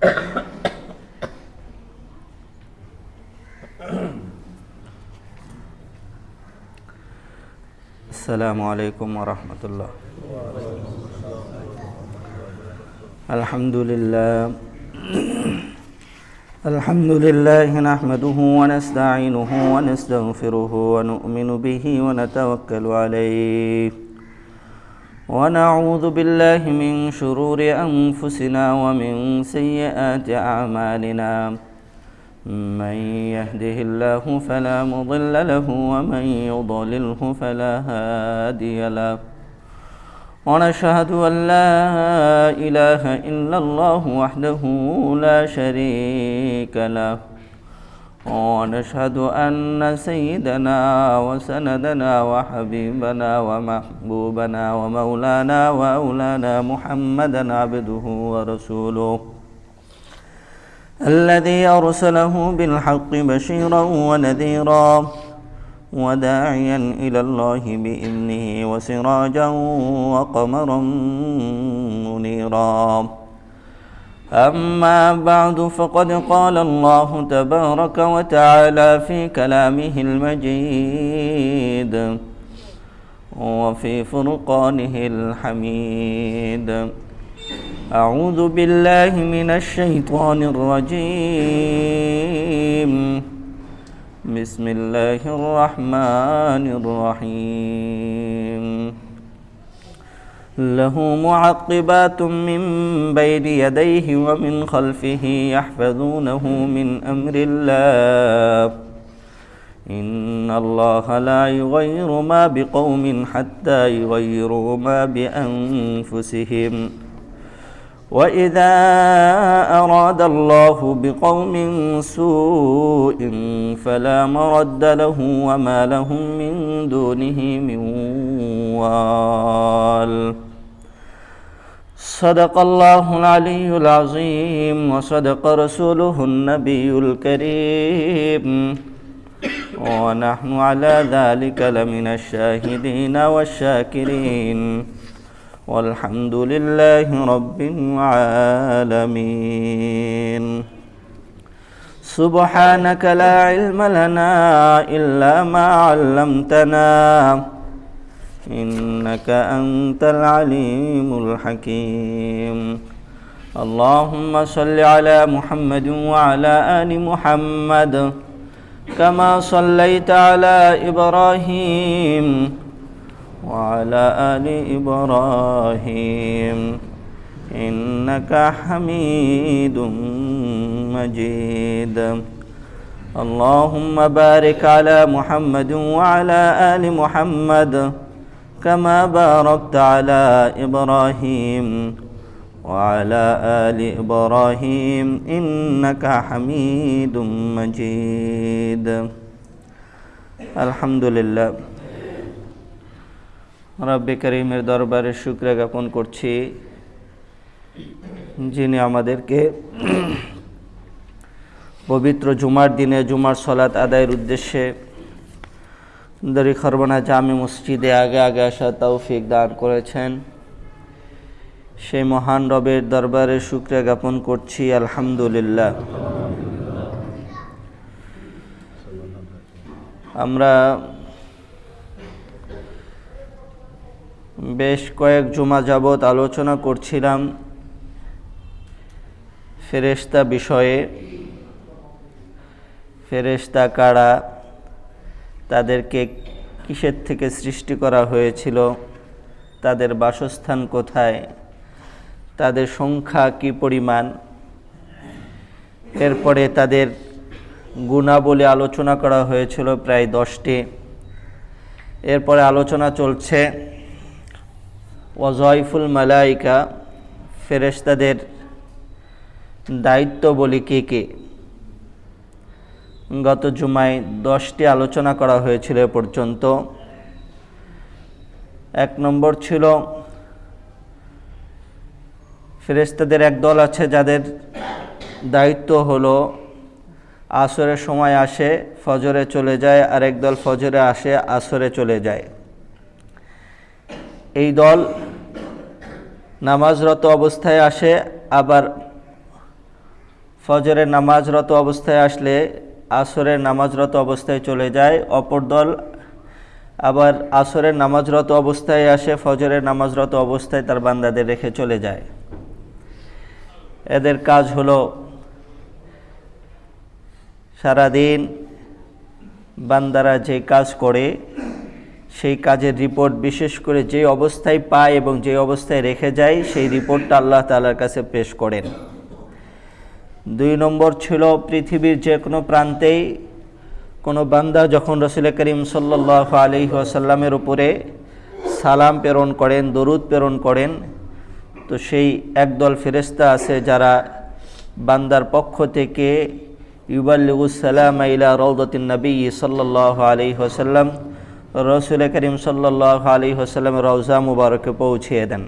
السلام عليكم ورحمة الله. الحمد لله. الحمد لله نحمده ونستعينه ونستغفره ونؤمن به ونتوكل عليه. ونعوذ بالله من شرور أنفسنا ومن سيئات أعمالنا. من يهده الله فلا مضل له ومن يضلله فلا هادي له. ونشهد أن لا إله إلا الله وحده لا شريك له. ونشهد أن سيدنا وسندنا وحبيبنا ومحبوبنا ومولانا وأولانا محمدا عبده ورسوله. الذي أرسله بالحق بشيرا ونذيرا وداعيا إلى الله بإذنه وسراجا وقمرا منيرا. أما بعد فقد قال الله تبارك وتعالى في كلامه المجيد وفي فرقانه الحميد. أعوذ بالله من الشيطان الرجيم. بسم الله الرحمن الرحيم. له معقبات من بين يديه ومن خلفه يحفظونه من أمر الله. إن الله لا يغير ما بقوم حتى يغيروا ما بأنفسهم. وإذا أراد الله بقوم سوء فلا مرد له وما لهم من دونه من وال. صدق الله العلي العظيم وصدق رسوله النبي الكريم. ونحن على ذلك لمن الشاهدين والشاكرين. والحمد لله رب العالمين. سبحانك لا علم لنا إلا ما علمتنا. إنك أنت العليم الحكيم. اللهم صل على محمد وعلى آل محمد كما صليت على إبراهيم وعلى آل إبراهيم. إنك حميد مجيد. اللهم بارك على محمد وعلى آل محمد كما باركت على إبراهيم وعلى آل إبراهيم إنك حميد مجيد الحمد لله রব্বে করিমের দরবারে শুক্র জ্ঞাপন করছি যিনি আমাদেরকে পবিত্র জুমার দিনে জুমার সলাৎ আদায়ের উদ্দেশ্যে দরি খরবানা জামে মসজিদে আগে আগে আসা তৌফিক দান করেছেন। সেই মহান রবের দরবারে শুক্র জ্ঞাপন করছি, আলহামদুলিল্লাহ। আমরা বেশ কয়েক জুমা যাবৎ আলোচনা করছিলাম ফেরেস্তা বিষয়ে। ফেরেস্তা কারা? তাদেরকে কিসের থেকে সৃষ্টি করা হয়েছিল? তাদের বাসস্থান কোথায়? তাদের সংখ্যা কি পরিমাণ? এরপরে তাদের গুণাবলী আলোচনা করা হয়েছিল প্রায় দশটি। এরপরে আলোচনা চলছে ওয়াজয়ফুল মালাইকা ফেরেস্তাদের দায়িত্ব বলি কে কে? গত জুমায় দশটি আলোচনা করা হয়েছিল এ পর্যন্ত। এক নম্বর ছিল ফেরেস্তাদের এক দল আছে যাদের দায়িত্ব হলো আসরের সময় আসে, ফজরে চলে যায় আর দল ফজরে আসে, আসরে চলে যায়। এই দল নামাজরত অবস্থায় আসে, আবার ফজরের নামাজরত অবস্থায় আসলে আসরের নামাজরত অবস্থায় চলে যায়। অপর দল আবার আসরের নামাজরত অবস্থায় আসে, ফজরের নামাজরত অবস্থায় তার বান্দাদের রেখে চলে যায়। এদের কাজ হলো সারাদিন বান্দারা যে কাজ করে, সেই কাজের রিপোর্ট বিশেষ করে যে অবস্থায় পায় এবং যে অবস্থায় রেখে যায়, সেই রিপোর্টটা আল্লাহ তালার কাছে পেশ করেন। দুই নম্বর ছিল পৃথিবীর যে কোনো প্রান্তেই কোনো বান্দা যখন রসুল করিম সাল্লাহ আলি আসাল্লামের উপরে সালাম প্রেরণ করেন, দরুদ প্রেরণ করেন, তো সেই একদল ফেরেস্তা আছে যারা বান্দার পক্ষ থেকে ইউবাল্লিগুসালাম ইলা রৌদতিন নবী সাল্লাহ আলি আসাল্লাম রসুল করিম সাল্লাহ আলি হাসাল্লাম রওজা মুবারকে পৌঁছিয়ে দেন।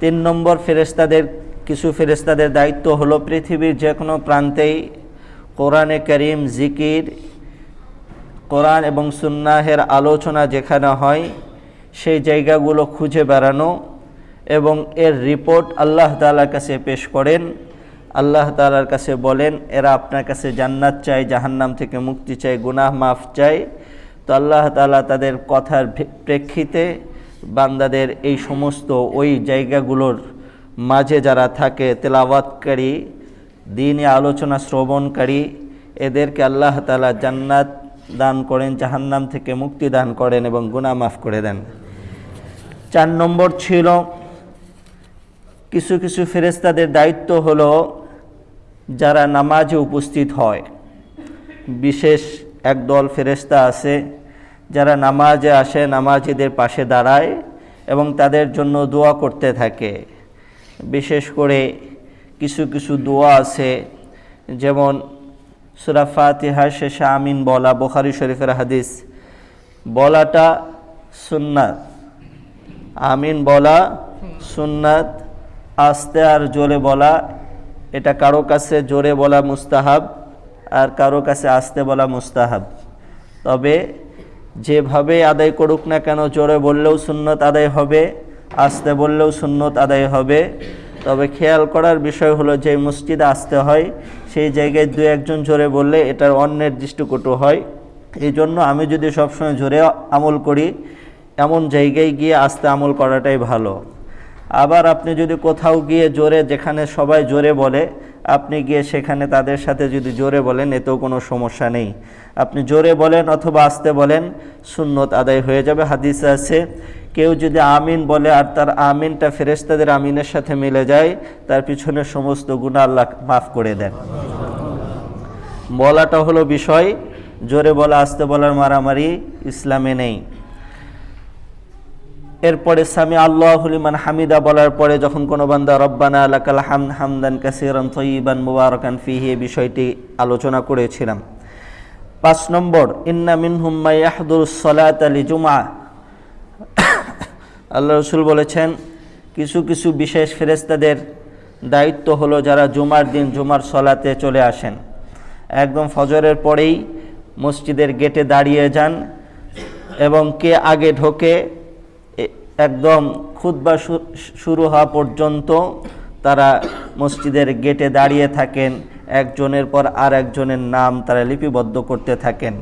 তিন নম্বর ফেরেস্তাদের কিছু ফেরেস্তাদের দায়িত্ব হলো পৃথিবীর যে কোনো প্রান্তেই কোরআনে করিম, জিকির, কোরআন এবং সুন্নাহের আলোচনা যেখানে হয়, সেই জায়গাগুলো খুঁজে বেড়ানো এবং এর রিপোর্ট আল্লাহ তালার কাছে পেশ করেন। আল্লাহ তালার কাছে বলেন, এরা আপনার কাছে জান্নাত চায়, জাহান্নাম থেকে মুক্তি চাই গুনাহ মাফ চাই তো আল্লাহ তালা তাদের কথার প্রেক্ষিতে বান্দাদের এই সমস্ত ওই জায়গাগুলোর মাঝে যারা থাকে তেলাওয়াতকারী দিনে আলোচনা শ্রবণকারী এদেরকে আল্লাহ তালা জান্নাত দান করেন, জাহান্নাম থেকে মুক্তি দান করেন এবং গুনাহ মাফ করে দেন। চার নম্বর ছিল, কিছু কিছু ফেরেস্তাদের দায়িত্ব হলো যারা নামাজে উপস্থিত হয়। বিশেষ একদল ফেরেস্তা আছে, যারা নামাজে আসে, নামাজিদের পাশে দাঁড়ায় এবং তাদের জন্য দোয়া করতে থাকে। বিশেষ করে কিছু কিছু দোয়া আছে, যেমন সুরা ফাতিহা শেষে আমিন বলা, বোখারি শরীফের হাদিস, বলাটা সুন্নাত, আমিন বলা সুন্নাত, আস্তে আর জোরে বলা, এটা কারও কাছে জোরে বলা মুস্তাহাব, আর কারও কাছে আস্তে বলা মুস্তাহাব। তবে যেভাবে আদায় করুক না কেন, জোরে বললেও সুন্নত আদায় হবে। আসতে বললেও সুন্নত আদায় হবে। তবে খেয়াল করার বিষয় হলো যে মসজিদে আসতে হয়, সেই জায়গায় দু একজন জোরে বললে এটার অনির্দিষ্টকটু হয়। এই জন্য আমি যদি সবসময় জোরে আমল করি, এমন জায়গায় গিয়ে আসতে আমল করাটাই ভালো। আবার আপনি যদি কোথাও গিয়ে জোরে, যেখানে সবাই জোরে বলে, আপনি গিয়ে সেখানে তাদের সাথে যদি জোরে বলেন, এতেও কোনো সমস্যা নেই। আপনি জোরে বলেন অথবা আসতে বলেন, সুন্নত আদায় হয়ে যাবে। হাদিসে আছে, কেউ যদি আমিন বলে আর তার আমিনটা ফেরেস্তাদের আমিনের সাথে মিলে যায়, তার পিছনে সমস্ত গুণা আল্লাহ মাফ করে দেন। বলাটা হলো বিষয়, জোরে বলা, আসতে বলার মারামারি ইসলামে নেই। এরপরে সামি আল্লাহলিমান হামিদা বলার পরে যখন কোনো বান্দা, রব্বানা আলাকাল হাম হামদান কাসিরান তৈবান মুবারকান ফিহি এ বিষয়টি আলোচনা করেছিলাম। পাঁচ নম্বর, ইন্না মিনহুম্মা ইয়াহদুর সলাত আলী জুমা আল্লাহ রসুল বলেছেন, কিছু কিছু বিশেষ ফেরেস্তাদের দায়িত্ব হলো যারা জুমার দিন জুমার সলাতে চলে আসেন। একদম ফজরের পরেই মসজিদের গেটে দাঁড়িয়ে যান এবং কে আগে ঢোকে একদম খুদ্া শুরু হওয়া পর্যন্ত তারা মসজিদের গেটে দাঁড়িয়ে থাকেন, একজনের পর আর একজনের নাম তারা লিপিবদ্ধ করতে থাকেন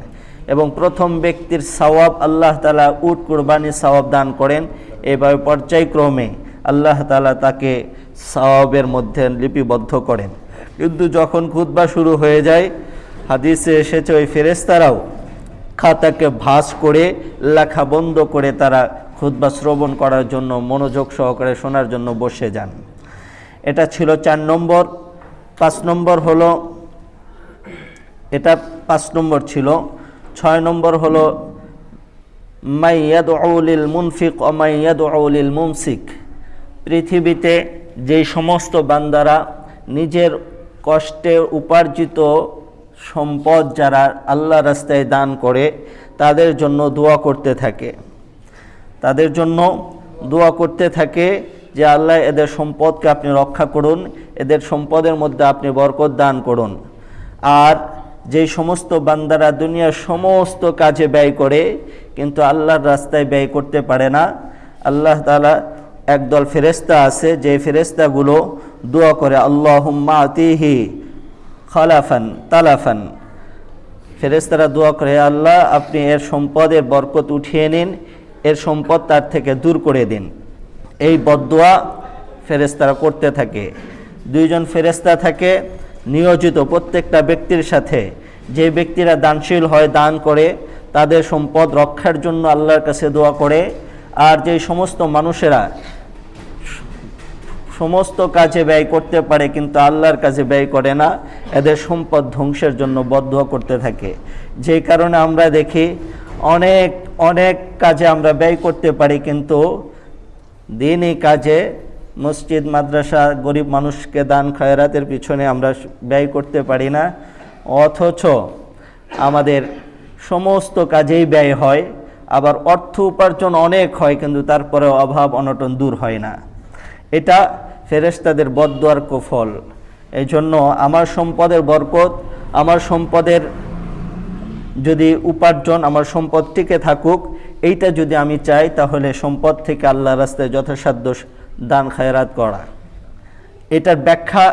এবং প্রথম ব্যক্তির সওয়াব আল্লাহ তালা উট কুরবানি সওয়াব দান করেন। এভাবে পর্যায়ক্রমে আল্লাহ তালা তাকে সওয়াবের মধ্যে লিপিবদ্ধ করেন। কিন্তু যখন খুদ্া শুরু হয়ে যায়, হাদিসে এসেছে ওই ফেরেস্তারাও খাতাকে ভাস করে, লেখা বন্ধ করে তারা খুদ্া শ্রবণ করার জন্য মনোযোগ সহকারে শোনার জন্য বসে যান। এটা ছিল চার নম্বর। পাঁচ নম্বর হলো, এটা পাঁচ নম্বর ছিল। ছয় নম্বর হলো মাইয়াদ আউলিল মুনফিক অমাইয়াদ আউলিল মুমসিক। পৃথিবীতে যেই সমস্ত বান্দারা নিজের কষ্টে উপার্জিত সম্পদ যারা আল্লাহ রাস্তায় দান করে, তাদের জন্য দোয়া করতে থাকে। তাদের জন্য দোয়া করতে থাকে যে আল্লাহ এদের সম্পদকে আপনি রক্ষা করুন, এদের সম্পদের মধ্যে আপনি বরকত দান করুন। আর যে সমস্ত বান্দারা দুনিয়ার সমস্ত কাজে ব্যয় করে, কিন্তু আল্লাহর রাস্তায় ব্যয় করতে পারে না। আল্লাহ তালা একদল ফেরেস্তা আছে, যে ফেরেস্তাগুলো দোয়া করে, আল্লাহুম্মা আতিহি খালাফান তালাফান। ফেরেস্তারা দোয়া করে, আল্লাহ, আপনি এর সম্পদের বরকত উঠিয়ে নিন এর সম্পদ তার থেকে দূর করে দিন। এই বদোয়া ফেরেস্তারা করতে থাকে। দুইজন ফেরেস্তা থাকে, নিয়োজিত প্রত্যেকটা ব্যক্তির সাথে। যে ব্যক্তিরা দানশীল হয় দান করে, তাদের সম্পদ রক্ষার জন্য আল্লাহর কাছে দোয়া করে। আর যে সমস্ত মানুষেরা সমস্ত কাজে ব্যয় করতে পারে কিন্তু আল্লাহর কাজে ব্যয় করে না, এদের সম্পদ ধ্বংসের জন্য বদ্ধ করতে থাকে। যে কারণে আমরা দেখি অনেক অনেক কাজে আমরা ব্যয় করতে পারি, কিন্তু দিনই কাজে মসজিদ, মাদ্রাসা, গরিব মানুষকে দান খয়রাতের পিছনে আমরা ব্যয় করতে পারি না। অথচ আমাদের সমস্ত কাজেই ব্যয় হয়, আবার অর্থ উপার্জন অনেক হয়, কিন্তু তারপরে অভাব, অনটন দূর হয় না। এটা ফেরেশতাদের বদদোয়ার কুফল। এই জন্য আমার সম্পদের বরকত, আমার সম্পদের যদি উপার্জন আমার সম্পদ টিকে থাকুক, এইটা যদি আমি চাই, তাহলে সম্পদ থেকে আল্লাহ রাস্তায় যথাসাধ্য দান, খায়রাত করা। এটার ব্যাখ্যা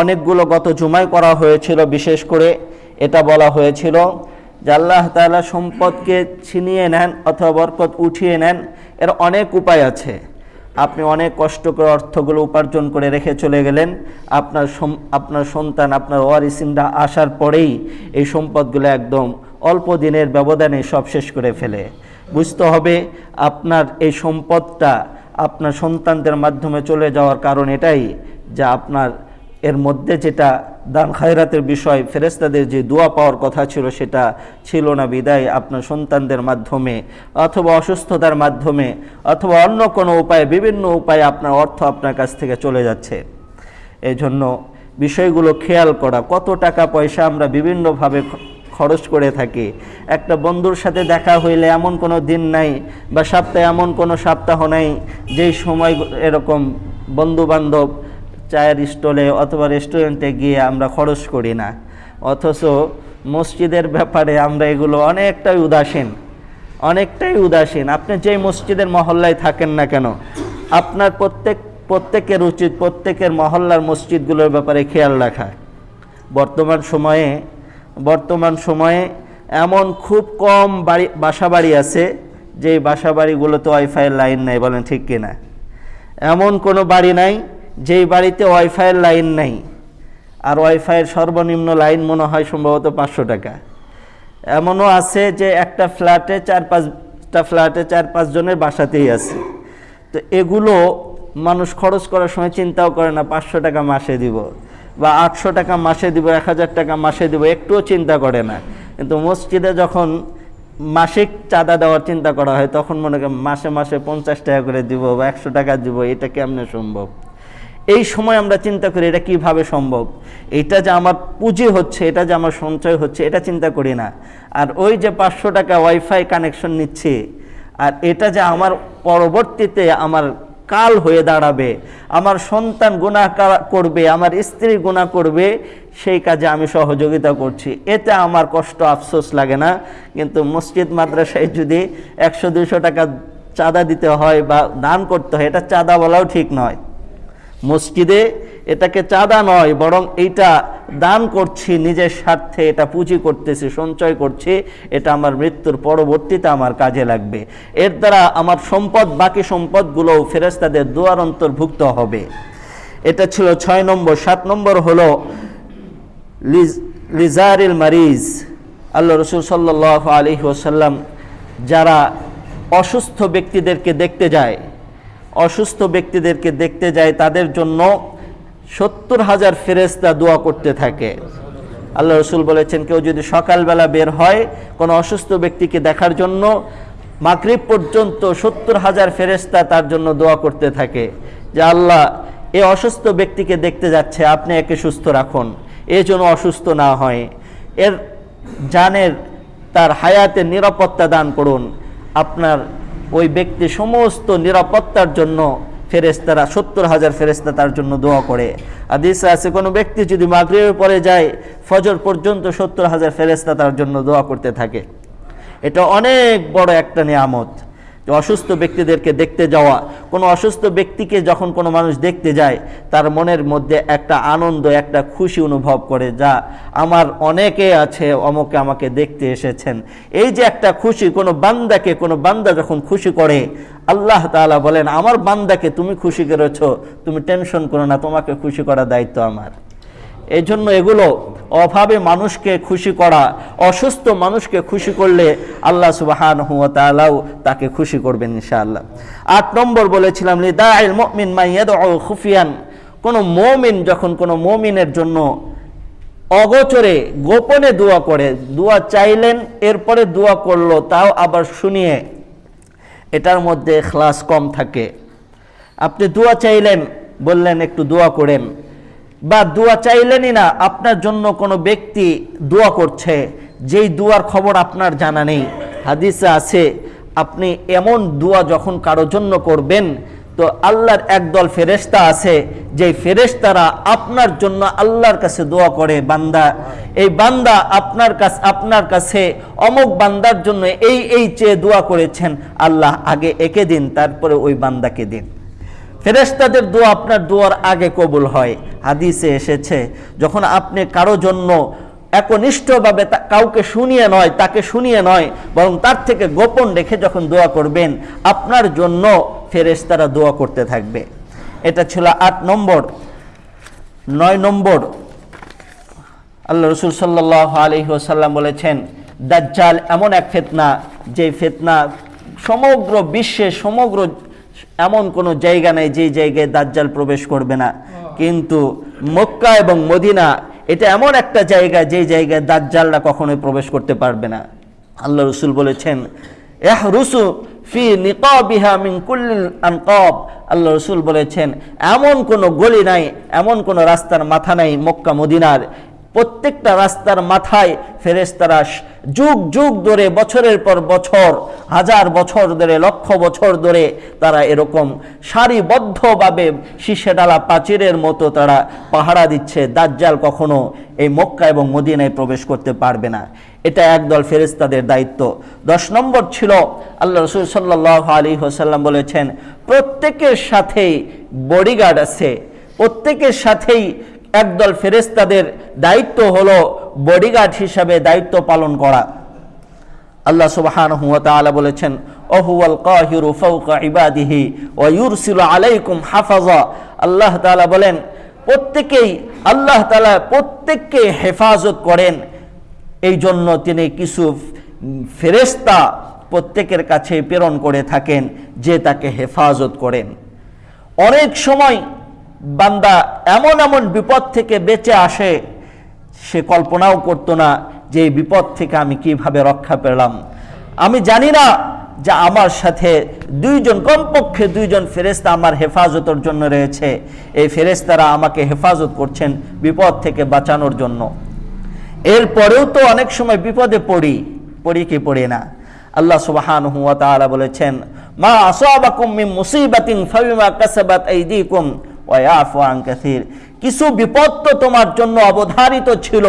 অনেকগুলো গত জুমায় করা হয়েছিল, বিশেষ করে এটা বলা হয়েছিল যে আল্লাহ তাআলা সম্পদকে ছিনিয়ে নেন অথবা বরকত উঠিয়ে নেন, এর অনেক উপায় আছে। আপনি অনেক কষ্ট করে অর্থগুলো উপার্জন করে রেখে চলে গেলেন, আপনার আপনার সন্তান, আপনার ওয়ারিসিনরা আসার পরেই এই সম্পদগুলো একদম অল্প দিনের ব্যবধানে সব শেষ করে ফেলে। বুঝতে হবে আপনার এই সম্পদটা আপনার সন্তানদের মাধ্যমে চলে যাওয়ার কারণ এটাই যে আপনার এর মধ্যে যেটা দান খায়রাতের বিষয় ফেরেস্তাদের যে দোয়া পাওয়ার কথা ছিল সেটা ছিল না বিদায় আপনার সন্তানদের মাধ্যমে অথবা অসুস্থতার মাধ্যমে অথবা অন্য কোনো উপায়ে, বিভিন্ন উপায়ে আপনার অর্থ আপনার কাছ থেকে চলে যাচ্ছে। এই জন্য বিষয়গুলো খেয়াল করা, কত টাকা পয়সা আমরা বিভিন্নভাবে খরচ করে থাকি। একটা বন্ধুর সাথে দেখা হইলে এমন কোনো দিন নাই বা সপ্তাহে এমন কোনো সপ্তাহ নাই যেই সময় এরকম বন্ধু বান্ধব চায়ের স্টলে অথবা রেস্টুরেন্টে গিয়ে আমরা খরচ করি না। অথচ মসজিদের ব্যাপারে আমরা এগুলো অনেকটাই উদাসীন। অনেকটাই উদাসীন। আপনি যেই মসজিদের মহল্লায় থাকেন না কেন, আপনার প্রত্যেক, প্রত্যেকের উচিত প্রত্যেকের মহল্লার মসজিদগুলোর ব্যাপারে খেয়াল রাখা। বর্তমান সময়ে বর্তমান সময়ে এমন খুব কম বাড়ি বাসা বাড়ি আছে যে বাসা বাড়িগুলোতে ওয়াইফাইয়ের লাইন নাই, বলেন ঠিক কিনা? এমন কোনো বাড়ি নাই যেই বাড়িতে ওয়াইফাইয়ের লাইন নাই। আর ওয়াইফাইয়ের সর্বনিম্ন লাইন মনে হয় সম্ভবত পাঁচশো টাকা। এমনও আছে যে একটা ফ্ল্যাটে চার পাঁচটা ফ্ল্যাটে চার পাঁচ জনের বাসাতেই আছে। তো এগুলো মানুষ খরচ করার সময় চিন্তাও করে না, পাঁচশো টাকা মাসে দিব। বা আটশো টাকা মাসে দিব, এক হাজার টাকা মাসে দিব, একটুও চিন্তা করে না। কিন্তু মসজিদে যখন মাসিক চাঁদা দেওয়ার চিন্তা করা হয়, তখন মনে করেন মাসে মাসে পঞ্চাশ টাকা করে দিব বা একশো টাকা দিব, এটা কেমনে সম্ভব? এই সময় আমরা চিন্তা করি, এটা কীভাবে সম্ভব? এটা যে আমার পুঁজি হচ্ছে, এটা যে আমার সঞ্চয় হচ্ছে, এটা চিন্তা করি না। আর ওই যে পাঁচশো টাকা ওয়াইফাই কানেকশন নিচ্ছে, আর এটা যে আমার পরবর্তীতে আমার কাল হয়ে দাঁড়াবে। আমার সন্তান গুণা করবে, আমার স্ত্রী গুণা করবে, সেই কাজে আমি সহযোগিতা করছি। এতে আমার কষ্ট আফসোস লাগে না। কিন্তু মসজিদ, মাদ্রাসায় যদি একশো দুশো টাকা চাঁদা দিতে হয় বা দান করতে হয়, এটা চাঁদা বলাও ঠিক নয়। মসজিদে এটাকে চাঁদা নয়, বরং এইটা দান করছি, নিজের স্বার্থে এটা পুঁজি করতেছি, সঞ্চয় করছি, এটা আমার মৃত্যুর পরবর্তীতে আমার কাজে লাগবে। এর দ্বারা আমার সম্পদ, বাকি সম্পদগুলোও ফেরেস্তাদের দুয়ার অন্তর্ভুক্ত হবে। এটা ছিল ছয় নম্বর। সাত নম্বর হলো লিজ- লিজারিল মারিজ। আল্লাহ রসুল সাল্লাহ আলী ওসাল্লাম যারা অসুস্থ ব্যক্তিদেরকে দেখতে যায়, অসুস্থ ব্যক্তিদেরকে দেখতে যায়, তাদের জন্য সত্তর হাজার ফেরেস্তা দোয়া করতে থাকে। আল্লাহ রসুল বলেছেন, কেউ যদি সকালবেলা বের হয় কোনো অসুস্থ ব্যক্তিকে দেখার জন্য, মাগরিব পর্যন্ত সত্তর হাজার ফেরেস্তা তার জন্য দোয়া করতে থাকে। যে আল্লাহ, এ অসুস্থ ব্যক্তিকে দেখতে যাচ্ছে, আপনি একে সুস্থ রাখুন। এ যেন অসুস্থ না হয়। এর জানের, তার হায়াতের নিরাপত্তা দান করুন। আপনার ওই ব্যক্তি সমস্ত নিরাপত্তার জন্য ফেরেস্তারা সত্তর হাজার ফেরেস্তা তার জন্য দোয়া করে। আদিসে আছে, কোনো ব্যক্তি যদি মাগরিবের পরে যায়, ফজর পর্যন্ত সত্তর হাজার ফেরেস্তা তার জন্য দোয়া করতে থাকে। এটা অনেক বড় একটা নিয়ামত। অসুস্থ ব্যক্তিদেরকে দেখতে যাওয়া, কোনো অসুস্থ ব্যক্তিকে যখন কোনো মানুষ দেখতে যায়, তার মনের মধ্যে একটা আনন্দ, একটা খুশি অনুভব করে যা আমার অনেকে আছে, অমকে আমাকে দেখতে এসেছেন। এই যে একটা খুশি, কোনো বান্দাকে, কোনো বান্দা যখন খুশি করে, আল্লাহ তাআলা বলেন, আমার বান্দাকে তুমি খুশি করেছ, তুমি টেনশন করো না, তোমাকে খুশি করার দায়িত্ব আমার। এই জন্য এগুলো অভাবে মানুষকে খুশি করা, অসুস্থ মানুষকে খুশি করলে আল্লাহ সুবাহান হুয়া তাআলাও তাকে খুশি করবেন ইনশাআল্লাহ। আট নম্বর বলেছিলাম, লিদাইল মুমিন মাইয়াদউ খুফিয়ান। কোন মুমিন যখন কোন মুমিনের জন্য অগোচরে গোপনে দোয়া করে, দোয়া চাইলেন, এরপরে দোয়া করল, তাও আবার শুনিয়ে, এটার মধ্যে খ্লাস কম থাকে। আপনি দোয়া চাইলেন, বললেন, একটু দোয়া করেন। বা দোয়া চাইলেনই না, আপনার জন্য কোনো ব্যক্তি দোয়া করছে, যেই দোয়ার খবর আপনার জানা নেই। হাদিসে আছে, আপনি এমন দোয়া যখন কারোর জন্য করবেন, তো আল্লাহর একদল ফেরেশতা আছে, যেই ফেরেশতারা আপনার জন্য আল্লাহর কাছে দোয়া করে, বান্দা, এই বান্দা আপনার কাছে আপনার কাছে অমুক বান্দার জন্য এই এই চেয়ে দোয়া করেছেন, আল্লাহ আগে একে দিন, তারপরে ওই বান্দাকে দিন। ফেরেশতাদের দোয়া আপনার দোয়ার আগে কবুল হয়। হাদিসে এসেছে, যখন আপনি কারও জন্য একনিষ্ঠভাবে কাউকে শুনিয়ে নয়, তাকে শুনিয়ে নয়, বরং তার থেকে গোপন রেখে যখন দোয়া করবেন, আপনার জন্য ফেরেশতারা দোয়া করতে থাকবে। এটা ছিল আট নম্বর। নয় নম্বর। আল্লাহ রসুল সাল্লাহ আলহি ওসাল্লাম বলেছেন, দাজ্জাল এমন এক ফেতনা, যে ফেতনা সমগ্র বিশ্বে, সমগ্র এমন কোনো জায়গা নেই যেই জায়গায় দাজ্জাল প্রবেশ করবে না। কিন্তু মক্কা এবং মদিনা এটা এমন একটা জায়গা যেই জায়গায় দাজ্জালরা কখনোই প্রবেশ করতে পারবে না। আল্লাহ রসুল বলেছেন এহ রুসু ফি নিকাবিহা মিন কুল্লিল আনকাব। আল্লাহ রসুল বলেছেন এমন কোনো গলি নাই এমন কোনো রাস্তার মাথা নাই মক্কা মদিনার প্রত্যেকটা রাস্তার মাথায় ফেরেশতারা স- যুগ যুগ ধরে, বছরের পর বছর, হাজার বছর ধরে, লক্ষ বছর ধরে তারা এরকম সারিবদ্ধভাবে শীষে ডালা প্রাচীরের মতো তারা পাহারা দিচ্ছে। দাজ্জাল কখনো এই মক্কা এবং মদিনায় প্রবেশ করতে পারবে না। এটা একদল ফেরেশতাদের দায়িত্ব। দশ নম্বর ছিল, আল্লাহ রসুল সাল্লাহ আলী হোসাল্লাম বলেছেন, প্রত্যেকের সাথেই বডিগার্ড আছে। প্রত্যেকের সাথেই একদল ফেরেশতাদের দায়িত্ব হলো বডিগার্ড হিসাবে দায়িত্ব পালন করা। আল্লাহ সুবহানাহু ওয়া তাআলা বলেছেন ওহুয়াল কাহিরু ফাওকা ইবাদিহি ওয়া ইউরসিলু আলাইকুম হাফাজা। আল্লাহ তাআলা বলেন, প্রত্যেকেই আল্লাহ তাআলা প্রত্যেককে হেফাজত করেন। এই জন্য তিনি কিছু ফেরেশতা প্রত্যেকের কাছে প্রেরণ করে থাকেন যে তাকে হেফাজত করেন। অনেক সময় বান্দা এমন এমন বিপদ থেকে বেঁচে আসে, সে কল্পনাও করতো না যে এই বিপদ থেকে আমি কীভাবে রক্ষা পেলাম। আমি জানি না যে আমার সাথে দুইজন, কমপক্ষে দুইজন ফেরেস্তা আমার হেফাজতের জন্য রয়েছে। এই ফেরেস্তারা আমাকে হেফাজত করছেন বিপদ থেকে বাঁচানোর জন্য। এরপরেও তো অনেক সময় বিপদে পড়ি পড়ি কি পড়ি না। আল্লাহ সুবহানাহু ওয়া তাআলা বলেছেন, মা আসাবাকুম মুসিবাতিন ফাবিমা কাসাবাত আইদিকুম। কাসীর। কিছু বিপদ তো তোমার জন্য অবধারিত ছিল,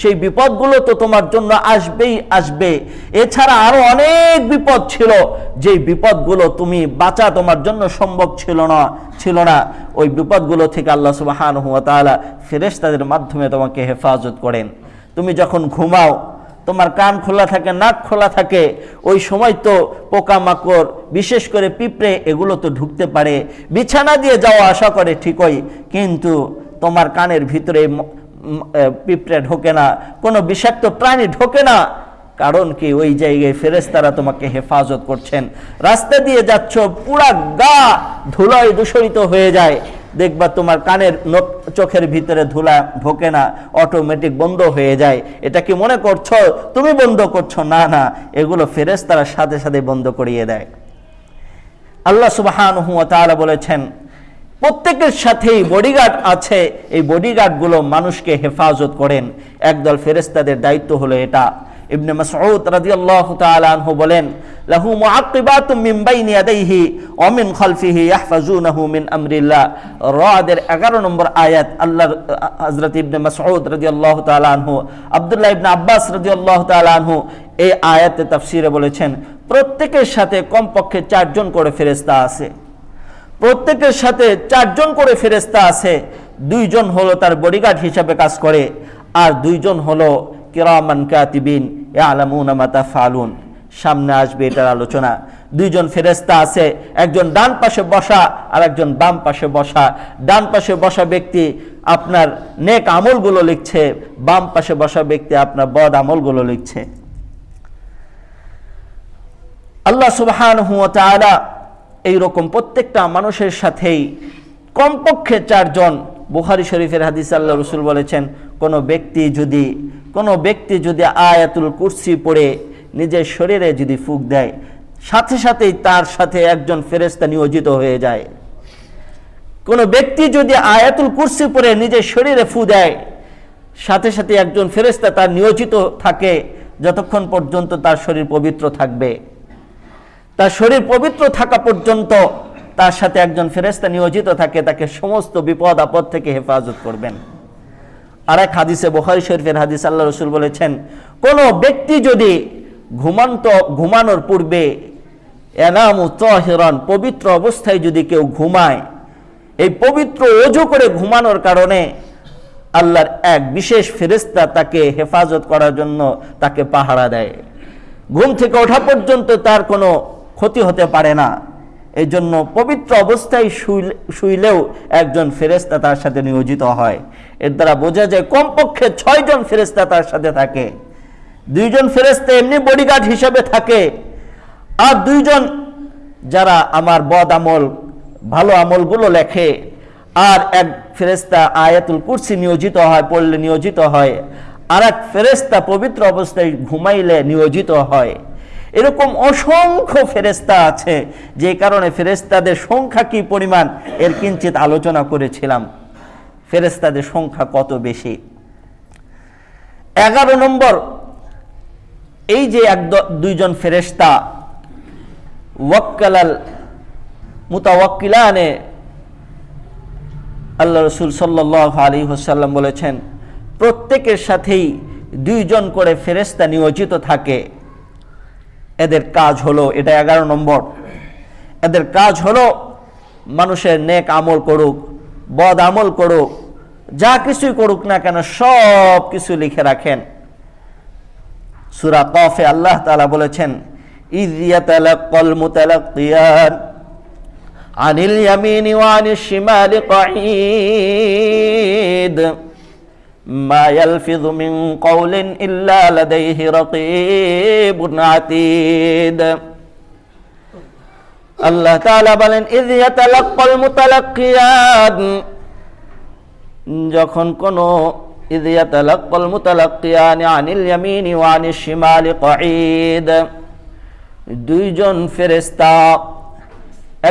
সেই বিপদগুলো তো তোমার জন্য আসবেই আসবে। এছাড়া আরও অনেক বিপদ ছিল, যেই বিপদগুলো তুমি বাঁচা তোমার জন্য সম্ভব ছিল না ছিল না। ওই বিপদগুলো থেকে আল্লাহ সুবহানাহু ওয়া তাআলা ফেরেশতাদের মাধ্যমে তোমাকে হেফাজত করেন। তুমি যখন ঘুমাও তোমার কান খোলা থাকে, নাক খোলা থাকে, ওই সময় তো পোকামাকড়, বিশেষ করে পিঁপড়ে, এগুলো তো ঢুকতে পারে। বিছানা দিয়ে যাওয়া আশা করে ঠিকই, কিন্তু তোমার কানের ভিতরে পিঁপড়ে ঢোকে না। কোনো বিষাক্ত প্রাণী ঢোকে না। কারণ কি, ওই জায়গায় ফেরেশতারা তোমাকে হেফাজত করছেন। রাস্তা দিয়ে যাচ্ছ, পুরা গা ধুলায় দূষরিত হয়ে যায়। দেখবা তোমার কানের চোখের ভিতরে ধুলা ঢোকে না অটোমেটিক বন্ধ হয়ে যায়। এটা কি মনে করছ? তুমি বন্ধ করছ? না না। এগুলো ফেরেশতারা সাথে সাথে বন্ধ করিয়ে দেয়। আল্লাহ তাআলা বলেছেন, প্রত্যেকের সাথেই বডিগার্ড আছে। এই বডিগার্ডগুলো মানুষকে হেফাজত করেন। একদল ফেরেশতাদের দায়িত্ব হলো এটা। ইবনে মাসউদ রাদিয়াল্লাহু তাআলা আনহু বলেন, লাহু মুআক্কিবাতুম মিন বাইনি ইয়াদাইহি ওয়া মিন খালফিহি ইয়াহফাজুনাহু মিন আমরিল্লাহ। রাদের 11 নম্বর আয়াত আল্লাহ হযরত ইবনে মাসউদ রাদিয়াল্লাহু তাআলা আনহু, আব্দুল্লাহ ইবনে আব্বাস রাদিয়াল্লাহু তাআলা আনহু এই আয়াতে তাফসিরে বলেছেন, প্রত্যেকের সাথে কমপক্ষে চারজন করে ফেরেস্তা আছে। প্রত্যেকের সাথে চারজন করে ফেরেস্তা আছে, দুইজন হলো তার বডিগার্ড হিসাবে কাজ করে, আর দুইজন হলো কিরামান কাতিবিন এ আলামুন মাতা ফালুন। সামনে আসবে এটার আলোচনা। দুইজন ফেরেস্তা আছে, একজন ডান পাশে বসা আর একজন বাম পাশে বসা। ডান পাশে বসা ব্যক্তি আপনার নেক আমলগুলো লিখছে, বাম পাশে বসা ব্যক্তি আপনার বদ আমলগুলো লিখছে। আল্লাহ সুবহান এইরকম প্রত্যেকটা মানুষের সাথেই কমপক্ষে চারজন বুখারি শরীফের হাদিস আল্লাহ রসুল বলেছেন, কোনো ব্যক্তি যদি, কোনো ব্যক্তি যদি আয়াতুল কুরসি পড়ে নিজের শরীরে যদি ফুক দেয়, সাথে সাথেই তার সাথে একজন ফেরেস্তা নিয়োজিত হয়ে যায়। কোনো ব্যক্তি যদি আয়াতুল কুরসি পড়ে নিজের শরীরে ফু দেয়, সাথে সাথে একজন ফেরেস্তা তার নিয়োজিত থাকে, যতক্ষণ পর্যন্ত তার শরীর পবিত্র থাকবে। তার শরীর পবিত্র থাকা পর্যন্ত তার সাথে একজন ফেরেস্তা নিয়োজিত থাকে, তাকে সমস্ত বিপদ, আপদ থেকে হেফাজত করবেন। আর এক হাদিসে, বোখারি শরীফের হাদিস, আল্লাহ রসুল বলেছেন, কোন ব্যক্তি যদি ঘুমান্ত, ঘুমানোর পূর্বে এনাম তহেরন, পবিত্র অবস্থায় যদি কেউ ঘুমায়, এই পবিত্র অজু করে ঘুমানোর কারণে আল্লাহর এক বিশেষ ফেরেস্তা তাকে হেফাজত করার জন্য তাকে পাহারা দেয়। ঘুম থেকে ওঠা পর্যন্ত তার কোনো ক্ষতি হতে পারে না। এই জন্য পবিত্র অবস্থায় শুইলেও একজন ফেরেস্তা তার সাথে নিয়োজিত হয়। এর দ্বারা বোঝা যায় কমপক্ষে ছয়জন ফেরেস্তা তার সাথে থাকে। দুইজন ফেরেস্তা এমনি বডিগার্ড হিসেবে থাকে। আর দুইজন যারা আমার বদ আমল, ভালো আমলগুলো লেখে, আর এক ফেরেস্তা আয়াতুল কুরসি নিয়োজিত হয়, পড়লে নিয়োজিত হয় আর এক ফেরেস্তা পবিত্র অবস্থায় ঘুমাইলে নিয়োজিত হয়। এরকম অসংখ্য ফেরেস্তা আছে। যে কারণে ফেরেস্তাদের সংখ্যা কি পরিমাণ? এর কিঞ্চিত আলোচনা করেছিলাম। ফেরেস্তাদের সংখ্যা কত বেশি? এগারো নম্বর, এই যে এক দুইজন ফেরেস্তা ওয়াক্কালাল মুতাওয়াক্কিলানে, আল্লাহ রসুল সাল্লাহ আলী হোসাল্লাম বলেছেন, প্রত্যেকের সাথেই দুইজন করে ফেরেস্তা নিয়োজিত থাকে। এদের কাজ হলো, এটা এগারো নম্বর। এদের কাজ হলো, মানুষের নেক আমল করুক, বদ আমল করুক, যা কিছুই করুক না কেন সব কিছু লিখে রাখেন। সুরা কফে আল্লাহ তালা বলেছেন আনিল ইয়ামিনি ওয়া আনিশ শিমালি ما يلفظ من قول إلا لديه رقيب عتيد আল্লাহ তাআলা বলেন ইয ইয়াতালাক্কাল মুতালাক্কিয়ান যখন কোন ইয ইয়াতালাক্কাল মুতালাক্কিয়ান আনিল ইয়ামিনি ওয়া আনিশ শিমালি কাঈদ দুইজন ফেরেশতা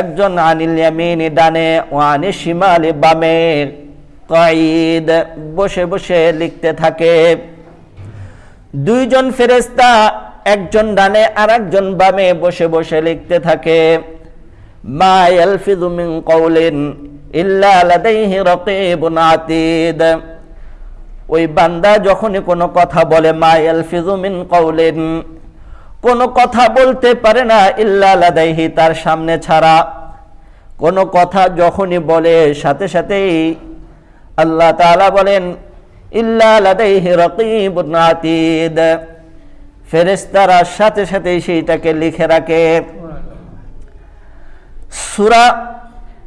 একজন আনিল ইয়ামিনি ডানে ওয়া আনিশ শিমালি বামে কঈদ বসে বসে লিখতে থাকে। দুইজন ফেরেস্তা একজন ডানে আর একজন বামে বসে বসে লিখতে থাকে। মা ইয়ালফিযু মিন কওলিন ইল্লা লাদাইহি রাকীবুন আতীদ। ওই বান্দা যখনই কোনো কথা বলে, মা ইয়ালফিযু মিন কওলিন, কোনো কথা বলতে পারে না ইল্লা তার সামনে ছাড়া। কোনো কথা যখনই বলে, সাথে সাথেই আল্লাহ তাআলা বলেন, ইল্লা লাদাইহি রাকীবুন আতীদ। ফেরেশতারা সাথে সাথে সেইটাকে লিখে রাখে। সূরা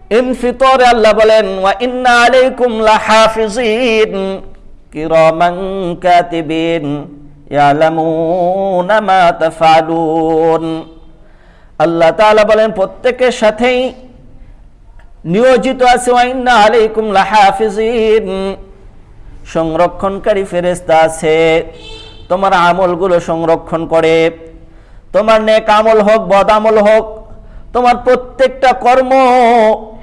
ইনফিতরে আল্লাহ বলেন, ওয়া ইন্না আলাইকুম লাহাফিজিন। কিরামান কাতিবিন, ইয়ালামুনা মা তাফআলুন আল্লাহ তাআলা বলেন, প্রত্যেকের সাথেই নিয়োজিত আছে সংরক্ষণকারী ফেরেস্তা আছে, তোমার আমলগুলো সংরক্ষণ করে। তোমার নেক আমল হোক, বদ আমল হোক, তোমার প্রত্যেকটা কর্ম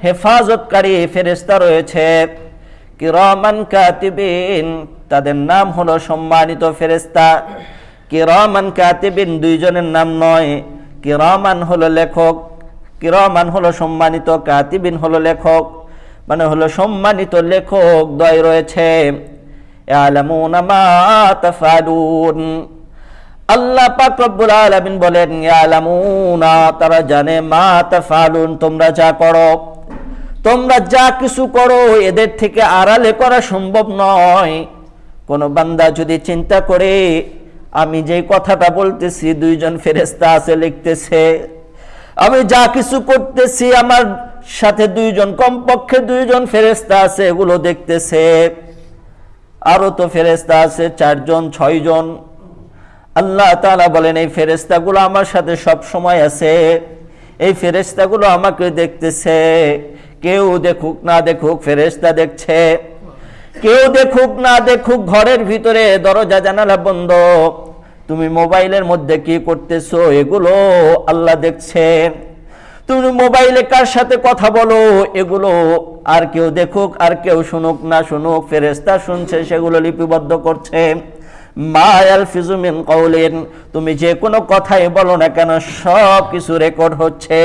হেফাজতকারী ফেরেস্তা রয়েছে। কিরমান কাতিবিন, তাদের নাম হলো সম্মানিত ফেরেস্তা কিরমান কাতিবিন দুইজনের নাম নয়, কিরমান হলো লেখক। কিরমান হলো সম্মানিত কাতিবিন হলো লেখক মানে হলো সম্মানিত লেখক, দয় রয়েছে। আল্লাহ পাক রব্বুল আলামিন বলেন, ইয়ালামুনা, তারা জানে মা তাফালুন তোমরা যা করো। তোমরা যা কিছু করো, এদের থেকে আড়ালে করা সম্ভব নয়। কোন বান্দা যদি চিন্তা করে, আমি যে কথাটা বলতেছি, দুইজন ফেরেস্তা আছে লিখতেছে আমি যা কিছু করতেছি, আমার সাথে দুইজন, কমপক্ষে দুইজন ফেরেস্তা আছে, এগুলো দেখতেছে। আরও তো ফেরেস্তা আছে, চারজন, ছয়জন। আল্লাহ তালা বলেন, এই ফেরেস্তাগুলো আমার সাথে সব সময় আছে। এই ফেরেস্তাগুলো আমাকে দেখতেছে। কেউ দেখুক, না দেখুক ফেরেস্তা দেখছে। কেউ দেখুক, না দেখুক, ঘরের ভিতরে দরজা জানালা বন্ধ। তুমি মোবাইলের মধ্যে কি করতেছো? এগুলো আল্লাহ দেখছে তুমি মোবাইলে কার সাথে কথা বলো? এগুলো আর কেউ দেখুক, আর কেউ শুনুক, না শুনুক ফেরেস্তা শুনছে, সেগুলো লিপিবদ্ধ করছে। মায়াল ফিজুমিন তুমি যে কোনো কথাই বলো না কেন, সব কিছু রেকর্ড হচ্ছে।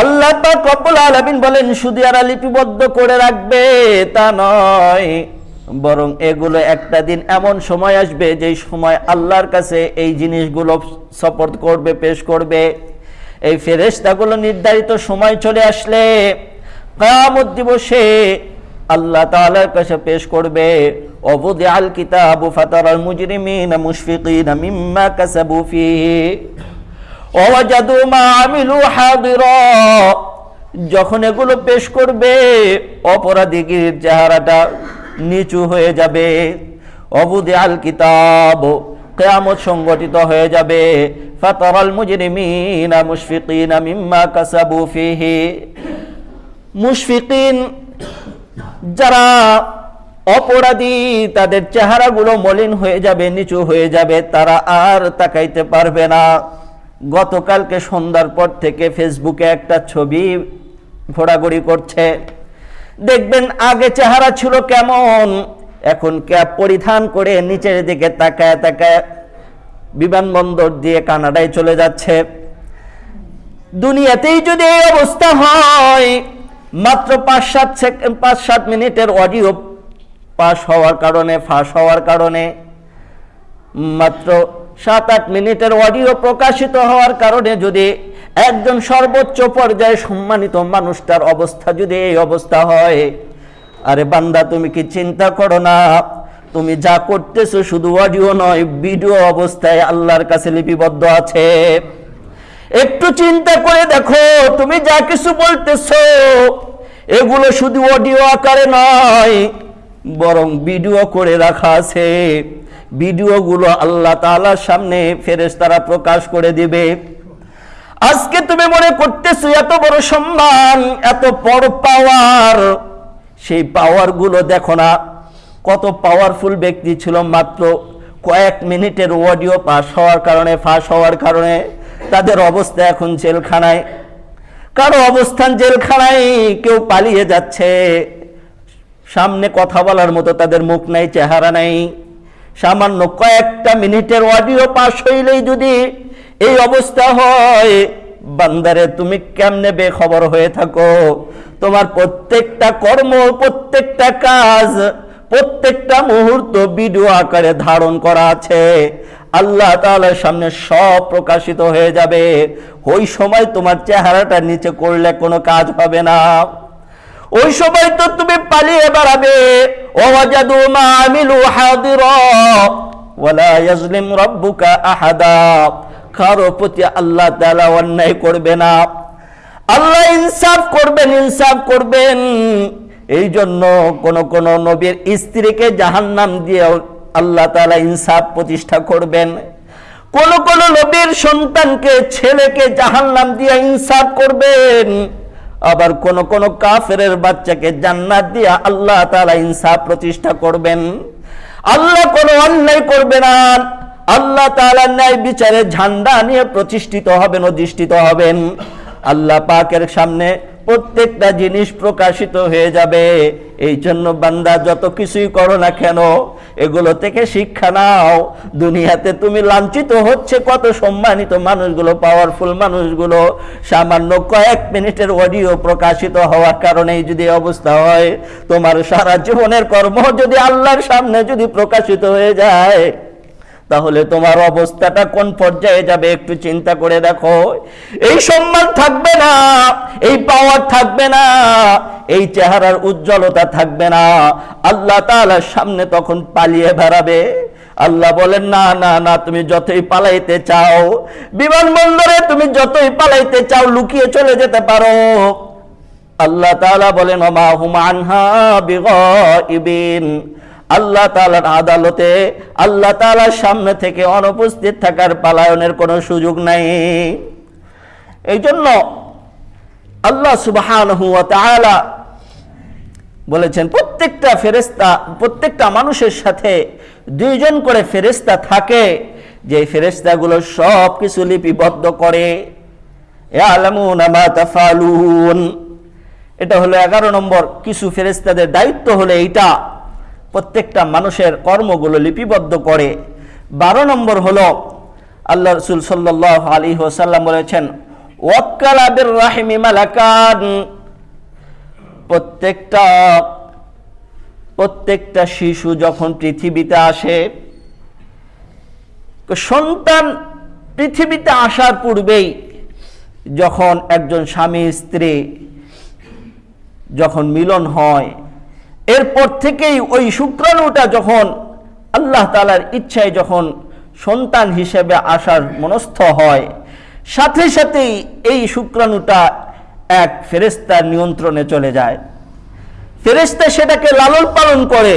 আল্লাহ পাক রব্বুল বলেন এরা লিপিবদ্ধ করে রাখবে তা নয়। বরং এগুলো একটা দিন এমন সময় আসবে যেই সময় আল্লাহর কাছে এই জিনিসগুলো সাপোর্ট করবে, পেশ করবে। এই ফেরেশতাগুলো নির্ধারিত সময় চলে আসলে কিয়ামত দিবসে আল্লাহ তাআলার কাছে পেশ করবে অবুদি আল কিতাবু ফাতারাল মুজরিমিনা মুশফিকিনা মিম্মা কাসাবু ফিহি মা আমিলু হাদিরা। যখন এগুলো পেশ করবে অপরাধীর চেহারাটা নিচু হয়ে যাবে। অবুদে আল কিতাব কেয়ামত সংগঠিত হয়ে যাবে। ফাতারাল মুজরিমিনা মুশফিকিনা মিম্মা কাসাবু ফিহি। মুশফিকিন যারা অপরাধী, তাদের চেহারাগুলো মলিন হয়ে যাবে, নিচু হয়ে যাবে, তারা আর তাকাইতে পারবে না। গতকালকে সন্ধ্যার পর থেকে ফেসবুকে একটা ছবি ঘোরাঘুরি করছে। দেখবেন আগে চেহারা ছিল কেমন। এখন ক্যাপ পরিধান করে নিচের দিকে তাকায় তাকায় বিমানবন্দর দিয়ে কানাডায় চলে যাচ্ছে। দুনিয়াতেই যদি এই অবস্থা হয়, মাত্র পাঁচ সাত সেকেন্ড পাঁচ সাত মিনিটের অডিও পাস হওয়ার কারণে, ফাঁস হওয়ার কারণে, মাত্র সাত আট মিনিটের অডিও প্রকাশিত হওয়ার কারণে যদি একজন সর্বোচ্চ পর্যায়ে সম্মানিত মানুষটার অবস্থা যদি এই অবস্থা হয়, আরে বান্দা, তুমি কি চিন্তা করো না? তুমি যা করতেছো শুধু অডিও নয় ভিডিও অবস্থায় আল্লাহর কাছে লিপিবদ্ধ আছে। একটু চিন্তা করে দেখো, তুমি যা কিছু বলতেছো, এগুলো শুধু অডিও আকারে নয়, বরং ভিডিও করে রাখা আছে। ভিডিওগুলো আল্লাহ তাআলার সামনে ফেরেশতারা প্রকাশ করে দিবে। আজকে তুমি মনে করতেছো এত বড় সম্মান, এত বড় পাওয়ার সেই পাওয়ারগুলো দেখো না, কত পাওয়ারফুল ব্যক্তি ছিল মাত্র কয়েক মিনিটের অডিও পাস হওয়ার কারণে, ফাঁস হওয়ার কারণে তাদের অবস্থা এখন জেলখানায়। কারও অবস্থান জেলখানায় কেউ পালিয়ে যাচ্ছে। সামনে কথা বলার মতো তাদের মুখ নাই, চেহারা নাই। সামান্য কয়েকটা মিনিটের অডিও পাস হইলেই যদি এই অবস্থা হয়। বান্দারে, তুমি কেমনে বেখবর হয়ে থাকো? তোমার প্রত্যেকটা কর্ম, প্রত্যেকটা কাজ, প্রত্যেকটা মুহূর্ত ভিডিও আকারে ধারণ করা আছে। আল্লাহ তাআলার সামনে সব প্রকাশিত হয়ে যাবে। ওই সময় তোমার চেহারাটা নিচে করলে কোনো কাজ হবে না। ওই সময় তো তুমি পালিয়ে বেড়াবে। ওয়াজাদু মা আমিলু হাদিরা, ওয়ালা ইয়াজলিম রাব্বুকা আহাদা। কারও প্রতি আল্লাহ তাআলা অন্যায় করবে না। আল্লাহ ইনসাফ করবেন ইনসাফ করবেন। এই জন্য কোন কোন নবীর স্ত্রীকে জাহান্নাম দিয়ে আল্লাহ তাআলা ইনসাফ প্রতিষ্ঠা করবেন। কোন কোন নবীর সন্তানকে, ছেলেকে জাহান্নাম দিয়ে ইনসাফ করবেন। আবার কোন কোন কাফেরের বাচ্চাকে জান্নাত দিয়ে আল্লাহ তাআলা ইনসাফ প্রতিষ্ঠা করবেন। আল্লাহ কোনো অন্যায় করবে না। আল্লাহ তাআলা ন্যায় বিচারে ঝান্ডা নিয়ে প্রতিষ্ঠিত হবেন অধিষ্ঠিত হবেন। আল্লাহ পাকের সামনে প্রত্যেকটা জিনিস প্রকাশিত হয়ে যাবে। এই জন্য বান্দা যত কিছুই করো না কেন, এগুলো থেকে শিক্ষা নাও। দুনিয়াতে তুমি লাঞ্ছিত হচ্ছে কত সম্মানিত মানুষগুলো পাওয়ারফুল মানুষগুলো। সামান্য কয়েক মিনিটের অডিও প্রকাশিত হওয়ার কারণেই যদি অবস্থা হয়, তোমার সারা জীবনের কর্ম যদি আল্লাহর সামনে যদি প্রকাশিত হয়ে যায় তাহলে তোমার অবস্থাটা কোন পর্যায়ে যাবে একটু চিন্তা করে দেখো। এই সম্মান থাকবে না, এই পাওয়ার থাকবে না, এই চেহারার উজ্জ্বলতা থাকবে না। আল্লাহ তাআলার সামনে তখন পালিয়ে বেড়াবে। আল্লাহ বলেন, না না না, তুমি যতই পালাইতে চাও, বিমানবন্দরে তুমি যতই পালাইতে চাও, লুকিয়ে চলে যেতে পারো। আল্লাহ তাআলা বলেন, ওমা হুম আনহা বিগাইবিন। আল্লাহ তাআলার আদালতে, আল্লাহ তাআলার সামনে থেকে অনুপস্থিত থাকার পালায়নের কোনো সুযোগ নাই। এই জন্য আল্লাহ তাআলা বলেছেন, প্রত্যেকটা ফেরেস্তা প্রত্যেকটা মানুষের সাথে দুইজন করে ফেরেস্তা থাকে, যে ফেরেস্তাগুলো সব কিছু লিপিবদ্ধ করে। এটা হলো এগারো নম্বর, কিছু ফেরেস্তাদের দায়িত্ব হলো এইটা। প্রত্যেকটা মানুষের কর্মগুলো লিপিবদ্ধ করে। বারো নম্বর হলো, আল্লাহ রসুল সাল্লাহ আলী ওসাল্লাম বলেছেন ওয়াক্কালাদের রাহিমি মালাকান। প্রত্যেকটা প্রত্যেকটা শিশু যখন পৃথিবীতে আসে, সন্তান পৃথিবীতে আসার পূর্বেই যখন একজন স্বামী স্ত্রী যখন মিলন হয় এরপর থেকেই ওই শুক্রাণুটা যখন আল্লাহ তালার ইচ্ছায় যখন সন্তান হিসেবে আসার মনস্থ হয়, সাথে সাথেই এই শুক্রাণুটা এক ফেরেস্তার নিয়ন্ত্রণে চলে যায়। ফেরেস্তা সেটাকে লালন পালন করে।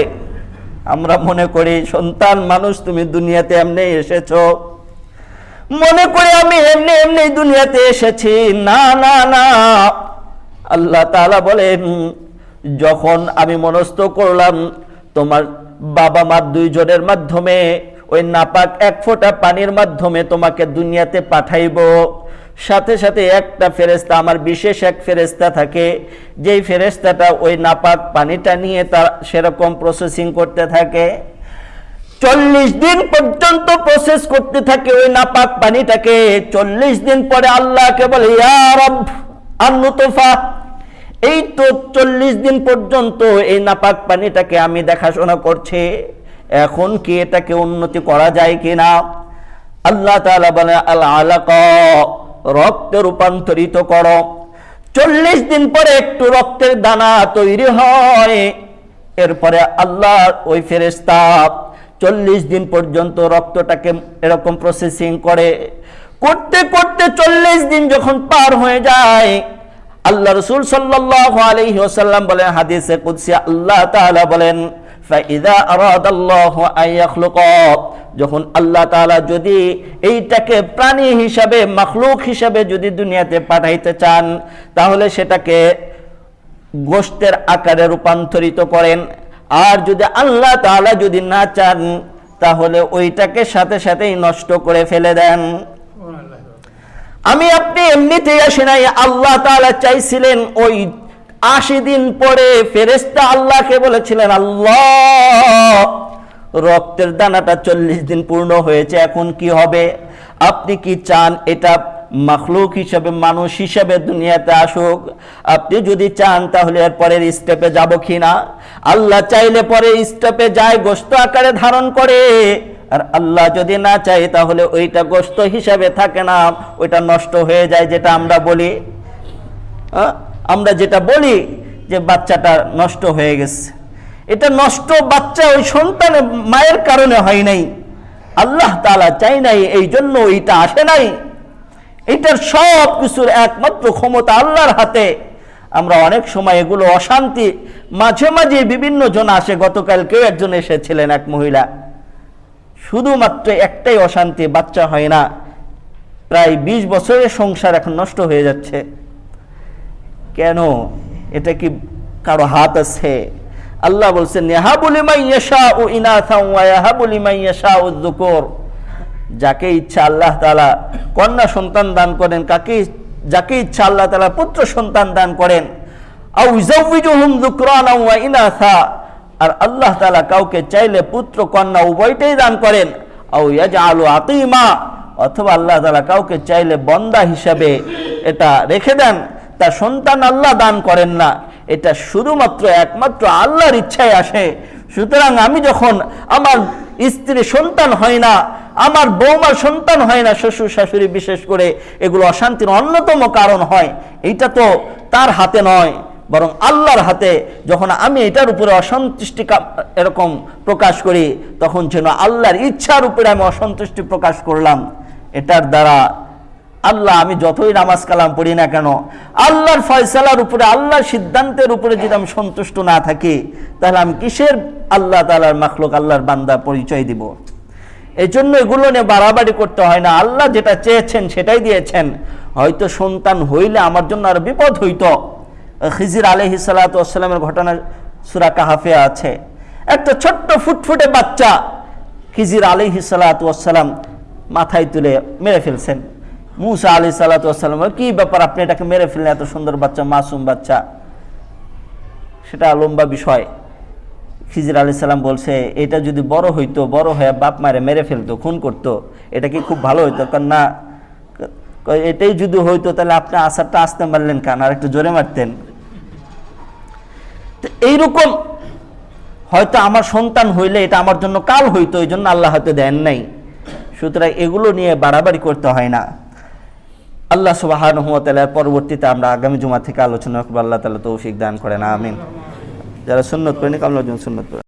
আমরা মনে করি, সন্তান, মানুষ, তুমি দুনিয়াতে এমনি এসেছ। মনে করি আমি এমনি এমনি দুনিয়াতে এসেছি। না না না। আল্লাহ তাআলা বলেন যখন আমি মনস্থ করলাম, তোমার বাবা মা দুইজনের মাধ্যমে, ওই নাপাক এক ফোঁটা পানির মাধ্যমে তোমাকে দুনিয়াতে পাঠাইব। সাথে সাথে একটা ফেরেস্তা আমার বিশেষ এক ফেরেস্তা থাকে। যেই ফেরেস্তাটা ওই নাপাক পানিটা নিয়ে তার সেরকম প্রসেসিং করতে থাকে। চল্লিশ দিন পর্যন্ত প্রসেস করতে থাকে ওই নাপাক পানিটাকে। চল্লিশ দিন পরে আল্লাহকে বলে ইয়ারব আন্নুতফা এই তো চল্লিশ দিন পর্যন্ত এই নাপাক পানিটাকে আমি দেখাশোনা করছি। এখন কি এটাকে উন্নতি করা যায় কিনা? আল্লাহ তাআলা বলে আল আলাক রক্তে রূপান্তরিত করো। চল্লিশ দিন পরে একটু রক্তের দানা তৈরি হয়। এরপরে আল্লাহ ওই ফেরেস্তা চল্লিশ দিন পর্যন্ত রক্তটাকে এরকম প্রসেসিং করে। করতে করতে চল্লিশ দিন যখন পার হয়ে যায় আল্লাহ রসুল সাল্লাহ আলহি বলেন, হাদিসে কুদসি, আল্লাহ তাআলা বলেন ইয়াখলুক যখন আল্লাহ তাআলা যদি এইটাকে প্রাণী হিসাবে, মাখলুক হিসাবে যদি দুনিয়াতে পাঠাইতে চান, তাহলে সেটাকে গোষ্ঠের আকারে রূপান্তরিত করেন। আর যদি আল্লাহ তাআলা যদি না চান, তাহলে ওইটাকে সাথে সাথেই নষ্ট করে ফেলে দেন। আমি আপনি এমনিতেই আসি নাই, আল্লাহ তাআলা চাইছিলেন ওই আশি দিন পরে ফেরেস্তা আল্লাহকে বলেছিলেন, আল্লাহ, রক্তের দানাটা চল্লিশ দিন পূর্ণ হয়েছে, এখন কি হবে? আপনি কি চান এটা মাখলুক হিসাবে, মানুষ হিসাবে দুনিয়াতে আসুক? আপনি যদি চান তাহলে এর পরের স্টেপে যাব কিনা আল্লাহ চাইলে পরে স্টেপে যায় গোস্ত আকারে ধারণ করে। আর আল্লাহ যদি না চাই তাহলে ওইটা গোস্ত হিসাবে থাকে না। ওইটা নষ্ট হয়ে যায় যেটা আমরা বলি। আমরা যেটা বলি যে বাচ্চাটা নষ্ট হয়ে গেছে। এটা নষ্ট বাচ্চা ওই সন্তানের মায়ের কারণে হয় নাই। আল্লাহ তালা চাই নাই, এই জন্য ওইটা আসে নাই। এটার সব কিছুর একমাত্র ক্ষমতা আল্লাহর হাতে। আমরা অনেক সময় এগুলো অশান্তি, মাঝে মাঝে বিভিন্ন জন আসে। গতকাল কেউ একজন এসেছিলেন, এক মহিলা। শুধুমাত্র একটাই অশান্তি, বাচ্চা হয় না। প্রায় ২০ বছরের সংসার এখন নষ্ট হয়ে যাচ্ছে। কেন? এটা কি কারও হাত আছে? আল্লাহ বলছেন যাকে ইচ্ছা আল্লাহ তাআলা কন্যা সন্তান দান করেন, কাকে যাকে ইচ্ছা আল্লাহ তালা পুত্র সন্তান দান করেন। আও ইউজাউযুহুম যুকরানা ওয়া ইনাথা আর আল্লাহ তালা কাউকে চাইলে পুত্র, কন্যা উভয়টাই দান করেন। আও ইয়াজআলু আতিমা, অথবা আল্লাহ তালা কাউকে চাইলে বন্দা হিসাবে এটা রেখে দেন। তা সন্তান আল্লাহ দান করেন না। এটা শুধুমাত্র একমাত্র আল্লাহর ইচ্ছায় আসে। সুতরাং আমি যখন আমার স্ত্রী সন্তান হয় না, আমার বৌমার সন্তান হয় না, শ্বশুর শাশুড়ি বিশেষ করে, এগুলো অশান্তির অন্যতম কারণ হয়। এইটা তো তার হাতে নয়। বরং আল্লাহর হাতে যখন আমি এটার উপরে অসন্তুষ্টি এরকম প্রকাশ করি, তখন যেন আল্লাহর ইচ্ছার উপরে আমি অসন্তুষ্টি প্রকাশ করলাম। এটার দ্বারা আল্লাহ, আমি যতই নামাজ কালাম পড়ি না কেন, আল্লাহর ফয়সালার উপরে, আল্লাহর সিদ্ধান্তের উপরে যদি আমি সন্তুষ্ট না থাকি, তাহলে আমি কিসের আল্লাহ তালার মাখলুক, আল্লাহর বান্দা পরিচয় দিব? এই জন্য এগুলো নিয়ে বাড়াবাড়ি করতে হয় না। আল্লাহ যেটা চেয়েছেন, সেটাই দিয়েছেন। হয়তো সন্তান হইলে আমার জন্য আর বিপদ হইতো। খিজির আলহি সালাতামের ঘটনা সুরা কাহাফে আছে। একটা ছোট্ট ফুটফুটে বাচ্চা খিজির আলহি সালাতাম মাথায় তুলে মেরে ফেলছেন। মুসা আলি সালাতাম কি ব্যাপার আপনি এটাকে মেরে ফেললেন, এত সুন্দর বাচ্চা, মাসুম বাচ্চা? সেটা লম্বা বিষয়। খিজির আলি সাল্লাম বলছে, এটা যদি বড় হইতো, বড় হয়ে বাপ মারে মেরে ফেলতো, খুন করতো, এটা কি খুব ভালো হইতো? কারণ না এটাই যদি হইতো, তাহলে আপনি আসারটা আসতে পারলেন কেন? আর একটু জোরে মারতেন। এইরকম হয়তো আমার সন্তান হইলে এটা আমার জন্য কাল হইতো, এই জন্য আল্লাহ হয়তো দেন নাই। সুতরাং এগুলো নিয়ে বাড়াবাড়ি করতে হয় না। আল্লাহ সুবাহ পরবর্তীতে আমরা আগামী জুমা থেকে আলোচনা করব। আল্লাহ তালা তৌফিক দান করেন, আমিন। যারা সুন্নত করেনি কামলা সুন্নত করেন।